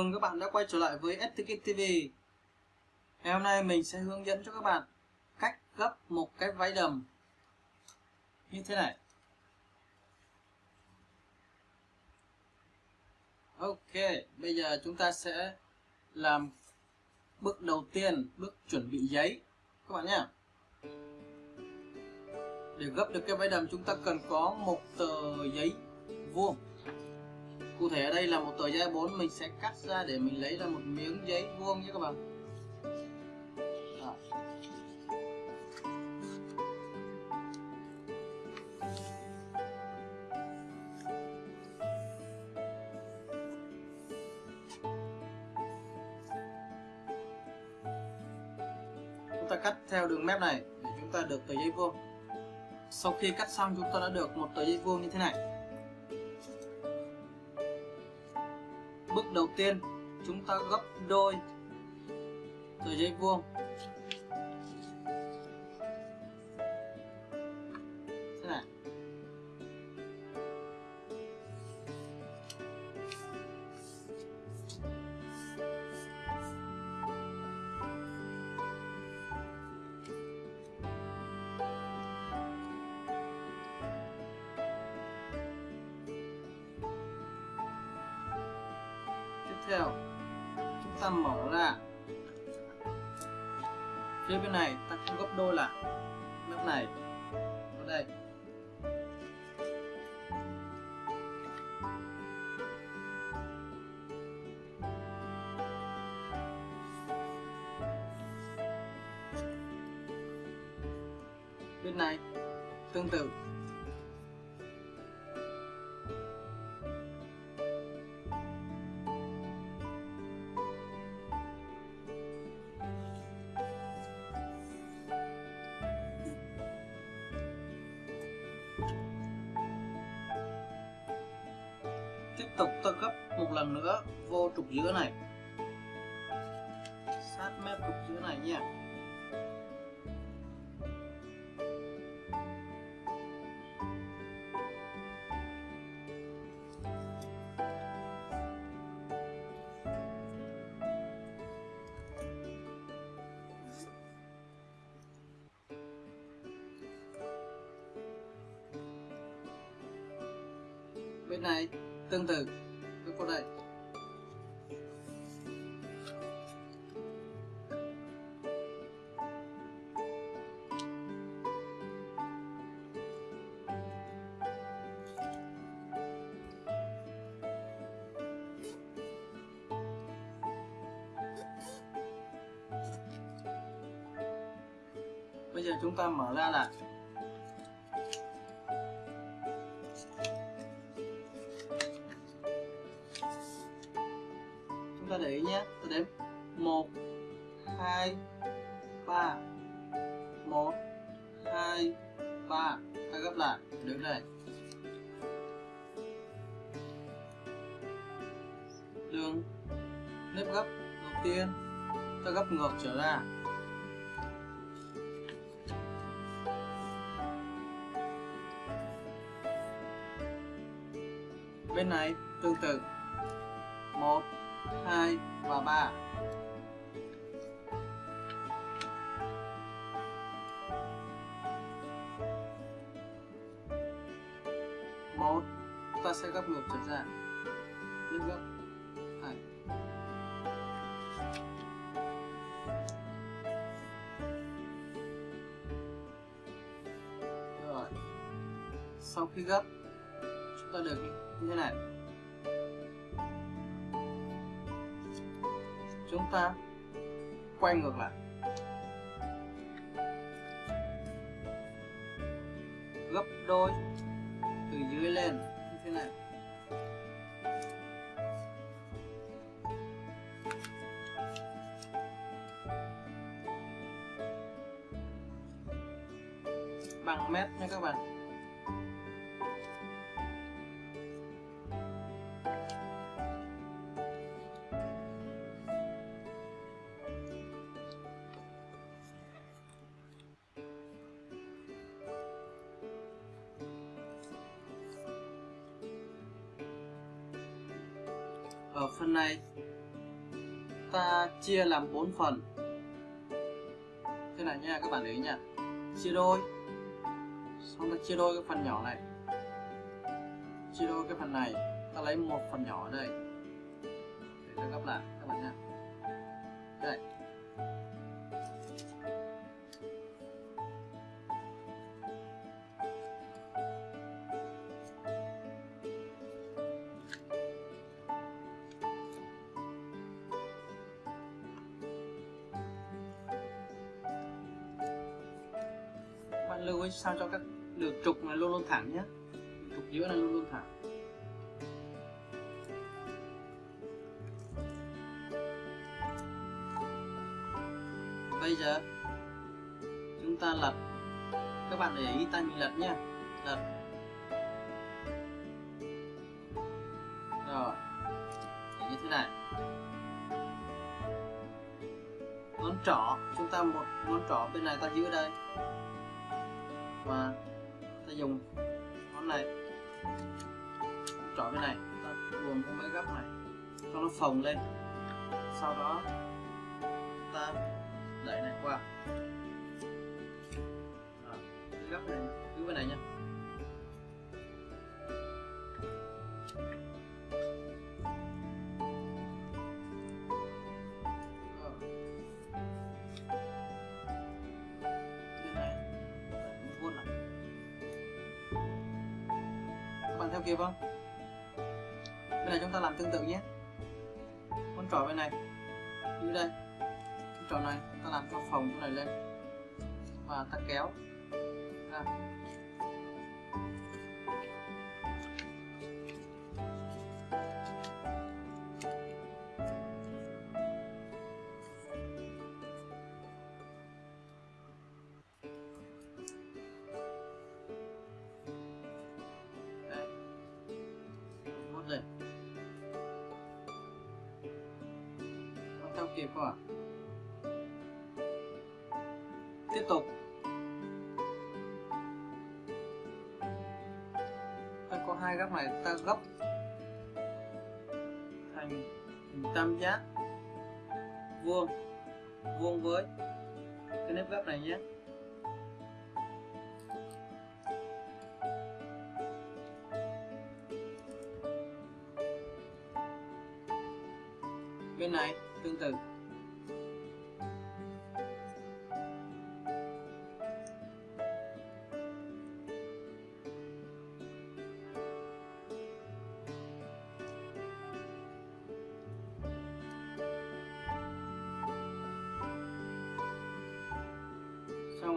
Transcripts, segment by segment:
mừng các bạn đã quay trở lại với STK TV Ngày hôm nay mình sẽ hướng dẫn cho các bạn cách gấp một cái váy đầm. Như thế này. Ok, bây giờ chúng ta sẽ làm bước đầu tiên, bước chuẩn bị giấy. Các bạn nhé. Để gấp được cái váy đầm chúng ta cần có một tờ giấy vuông cụ thể ở đây là một tờ giấy 4 mình sẽ cắt ra để mình lấy ra một miếng giấy vuông nhé các bạn. Đó. chúng ta cắt theo đường mép này để chúng ta được tờ giấy vuông. Sau khi cắt xong, chúng ta đã được một tờ giấy vuông như thế này. Đầu tiên chúng ta gấp đôi. Tờ giấy vuông. Theo. Chúng ta mở ra. Phía bên này, ta cũng gấp đôi lại mép này. Ở đây. Bên này, tương tự. Sát mép cục chữ này nha bên này tương tự cái cô đây. Bây giờ chúng ta mở ra lại. Chúng ta để ý nhé. Tôi đếm một, hai, ba. Một, hai, ba. Ta gấp lại. Đứng đây. Đường nếp gấp. Đầu tiên. Ta gấp ngược trở ra. Bên này tương tự một 2 và 3 một, ta sẽ gấp ngược trở ra. Nhân gấp. Hai. Rồi. Sau khi gấp, chúng ta được như thế này. Chúng ta quay ngược lại. Gấp đôi từ dưới lên. Như thế này. Bằng mét nha các bạn. Ở phần này. Ta chia làm 4 phần. Thế này nha, các bạn để ý nha. Chia đôi. Xong ta chia đôi cái phần nhỏ này. Chia đôi cái phần này, ta lấy một phần nhỏ ở đây. Để ta gấp lại, các bạn nha. Đây. Lưu ý sao cho các đường trục này luôn luôn thẳng nhé. Trục giữa này luôn luôn thẳng. Bây giờ, chúng ta lật. Các bạn để ý tay mình lật nhé. Lật. Rồi, để như thế này. Ngón trỏ, chúng ta một ngón trỏ bên này ta giữ đây và ta dùng ngón này. Trỏ cái này, ta luồn cái mấy góc này. Cho nó phồng lên. Sau đó ta đẩy này qua. Cái góc này, cứ bên này nha. Theo kịp không? Bên này chúng ta làm tương tự nhé. Con trỏ bên này. Như đây. Trò này, ta làm cho phòng cái này lên. Và ta kéo. Ra. Kịp không ạ tiếp tục. Ta có hai góc này, ta gấp thành hình tam giác, vuông vuông với cái nếp gấp này nhé. Bên này, tương tự.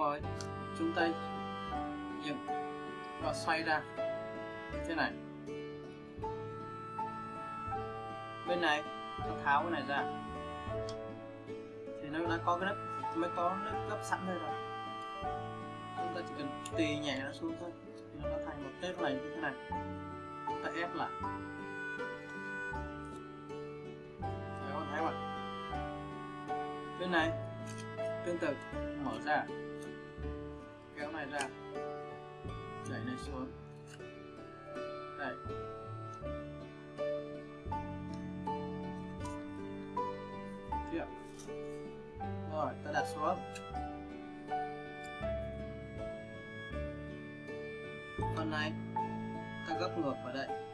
Rồi. Chúng ta dừng và xoay ra. Như thế này. Bên này ta tháo cái này ra. Thì nó đã có cái nắp mới có nước gấp sẵn đây rồi. Chúng ta chỉ cần tì nhẹ nó xuống thôi. Thì nó thành một tép này như thế này. Chúng ta ép lại. Đấy, không? Thấy không bên này tương tự mở ra ra. Đẩy này xuống. Đây tiếp. Rồi, ta đặt xuống. Phần này, ta gấp ngược vào đây.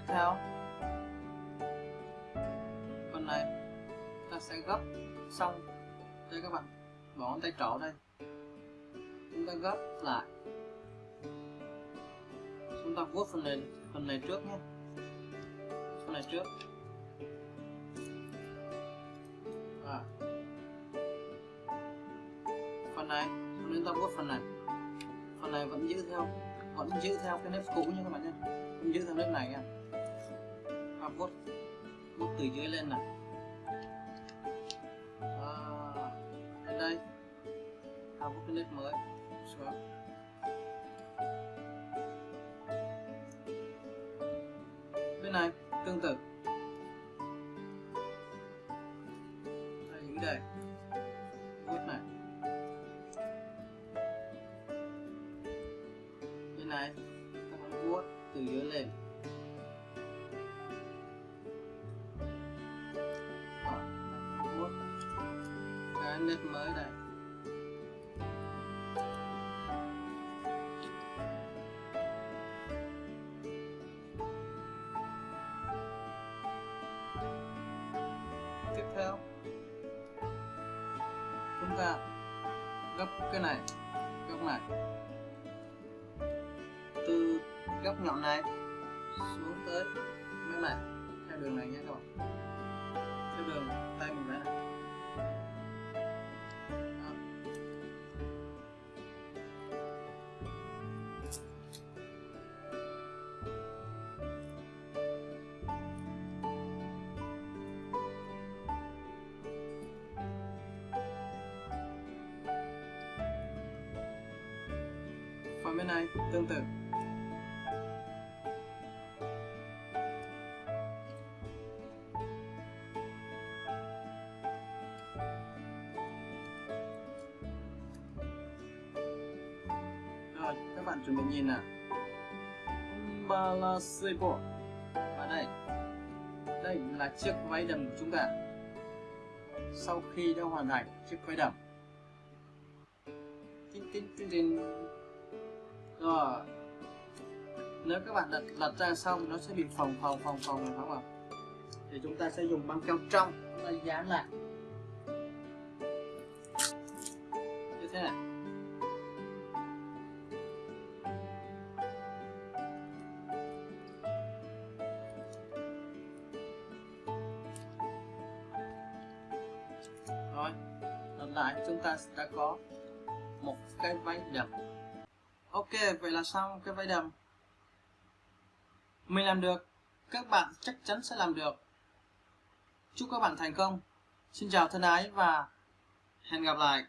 Tiếp theo. Phần này, ta sẽ gấp xong. Đây các bạn, bỏ ngón tay trỏ đây. Chúng ta gấp lại. Chúng ta vuốt phần này phần này trước nhé. Phần này trước. À. phần này, chúng ta vuốt phần này. Phần này vẫn giữ theo, vẫn giữ theo cái nếp cũ nha các bạn nhé. Vẫn giữ theo nếp này nha vuốt vuốt từ dưới lên này. À, đến đây tạo vuốt cái nét mới xuống. Bên này tương tự. Nét mới đây. Tiếp theo, chúng ta gấp cái này góc này. Từ góc nhọn này xuống tới bên này theo đường này nhé các bạn. Theo đường tay mình vẽ này. Bên này tương tự. Rồi, các bạn chuẩn bị nhìn nào. Balasebo Và đây. Đây là chiếc váy đầm của chúng ta. Sau khi đã hoàn thành chiếc váy đầm. Tin tin tin tin. Rồi. Nếu các bạn đặt lật ra xong nó sẽ bị phồng phồng phồng phồng phải không? Ạ? Thì chúng ta sẽ dùng băng keo trong Chúng ta dán lại. Như thế này. Rồi, lần lại chúng ta đã có một cái váy đẹp. Ok, vậy là xong cái vây đầm. Mình làm được, các bạn chắc chắn sẽ làm được. Chúc các bạn thành công. Xin chào thân ái và hẹn gặp lại.